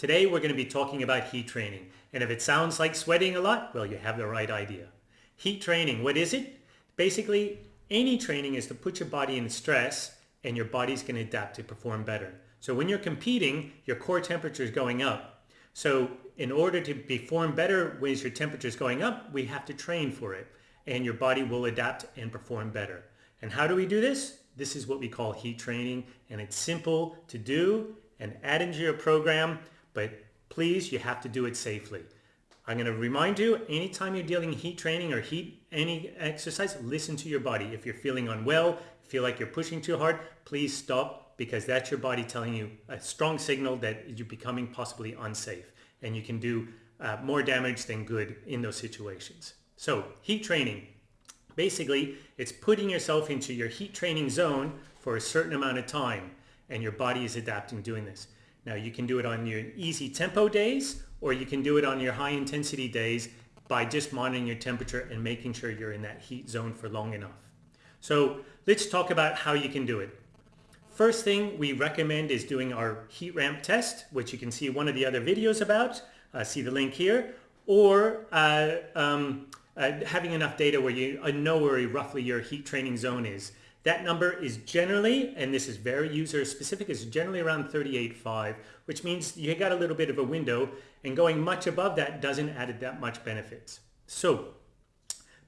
Today we're going to be talking about heat training. And if it sounds like sweating a lot, well, you have the right idea. Heat training, what is it? Basically, any training is to put your body in stress and your body's going to adapt to perform better. So when you're competing, your core temperature is going up. So in order to perform better when your temperature is going up, we have to train for it and your body will adapt and perform better. And how do we do this? This is what we call heat training and it's simple to do and add into your program, but please, you have to do it safely. I'm going to remind you, anytime you're dealing heat training or heat any exercise, listen to your body. If you're feeling unwell, feel like you're pushing too hard, please stop because that's your body telling you a strong signal that you're becoming possibly unsafe and you can do uh, more damage than good in those situations. So heat training, basically it's putting yourself into your heat training zone for a certain amount of time and your body is adapting doing this. Now you can do it on your easy tempo days or you can do it on your high intensity days by just monitoring your temperature and making sure you're in that heat zone for long enough. So let's talk about how you can do it. First thing we recommend is doing our heat ramp test, which you can see one of the other videos about. Uh, see the link here. Or uh, um, uh, having enough data where you uh, know where roughly your heat training zone is. That number is generally, and this is very user specific, is generally around 38.5, which means you got a little bit of a window and going much above that doesn't add that much benefits. So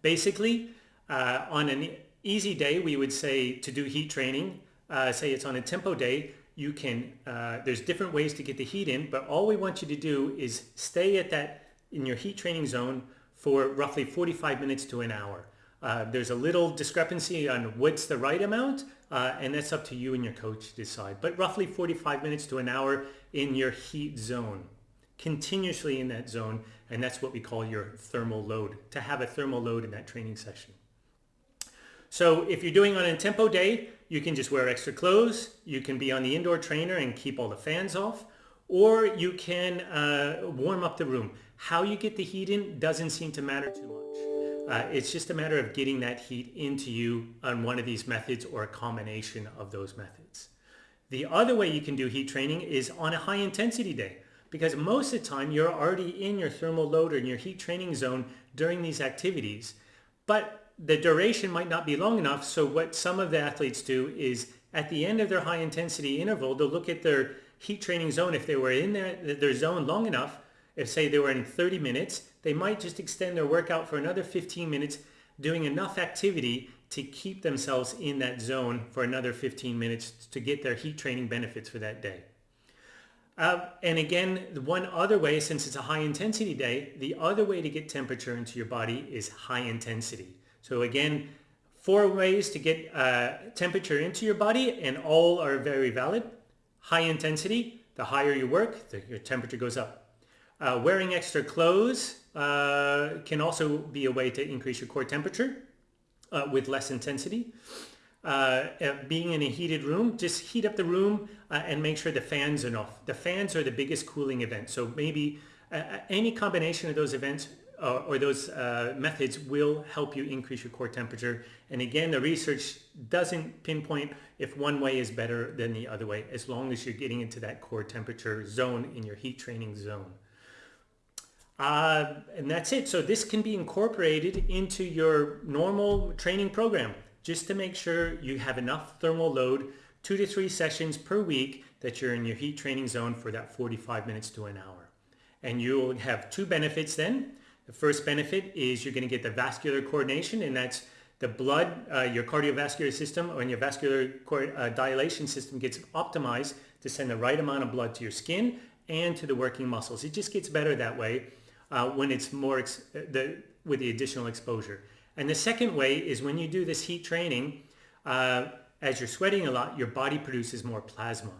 basically uh, on an easy day, we would say to do heat training, uh, say it's on a tempo day, you can, uh, there's different ways to get the heat in, but all we want you to do is stay at that in your heat training zone for roughly 45 minutes to an hour. Uh, there's a little discrepancy on what's the right amount, uh, and that's up to you and your coach to decide. But roughly 45 minutes to an hour in your heat zone, continuously in that zone, and that's what we call your thermal load, to have a thermal load in that training session. So if you're doing on a tempo day, you can just wear extra clothes, you can be on the indoor trainer and keep all the fans off, or you can uh, warm up the room. How you get the heat in doesn't seem to matter too much. Uh, it's just a matter of getting that heat into you on one of these methods or a combination of those methods. The other way you can do heat training is on a high intensity day because most of the time you're already in your thermal load or in your heat training zone during these activities. But the duration might not be long enough. So what some of the athletes do is at the end of their high intensity interval, they'll look at their heat training zone. If they were in their, their zone long enough, if say they were in 30 minutes, they might just extend their workout for another 15 minutes, doing enough activity to keep themselves in that zone for another 15 minutes to get their heat training benefits for that day. Uh, and again, one other way, since it's a high intensity day, the other way to get temperature into your body is high intensity. So again, four ways to get uh, temperature into your body and all are very valid. High intensity, the higher you work, the, your temperature goes up. Uh, wearing extra clothes uh, can also be a way to increase your core temperature uh, with less intensity. Uh, uh, being in a heated room, just heat up the room uh, and make sure the fans are off. The fans are the biggest cooling event. So maybe any combination of those events or those methods will help you increase your core temperature. And again, the research doesn't pinpoint if one way is better than the other way, as long as you're getting into that core temperature zone in your heat training zone. Uh, and that's it. So this can be incorporated into your normal training program just to make sure you have enough thermal load, two to three sessions per week that you're in your heat training zone for that 45 minutes to an hour. And you'll have two benefits then. The first benefit is you're going to get the vascular coordination and that's the blood, uh, your cardiovascular system or your vascular uh, dilation system gets optimized to send the right amount of blood to your skin and to the working muscles. It just gets better that way uh, when it's more the, with the additional exposure. And the second way is when you do this heat training, uh, as you're sweating a lot, your body produces more plasma.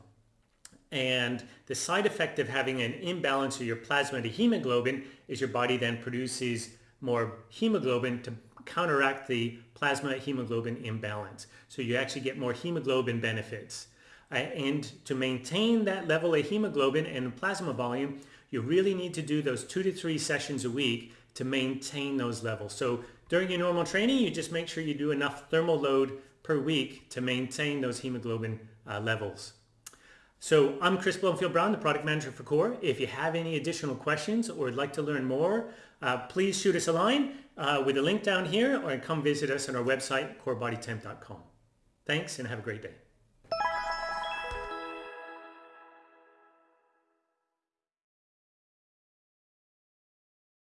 And the side effect of having an imbalance of your plasma to hemoglobin is your body then produces more hemoglobin to counteract the plasma hemoglobin imbalance. So you actually get more hemoglobin benefits. Uh, and to maintain that level of hemoglobin and plasma volume, you really need to do those two to three sessions a week to maintain those levels. So during your normal training, you just make sure you do enough thermal load per week to maintain those hemoglobin uh, levels. So I'm Chris Bloomfield Brown, the product manager for Core. If you have any additional questions or would like to learn more, uh, please shoot us a line uh, with a link down here or come visit us on our website, corebodytemp.com. Thanks and have a great day.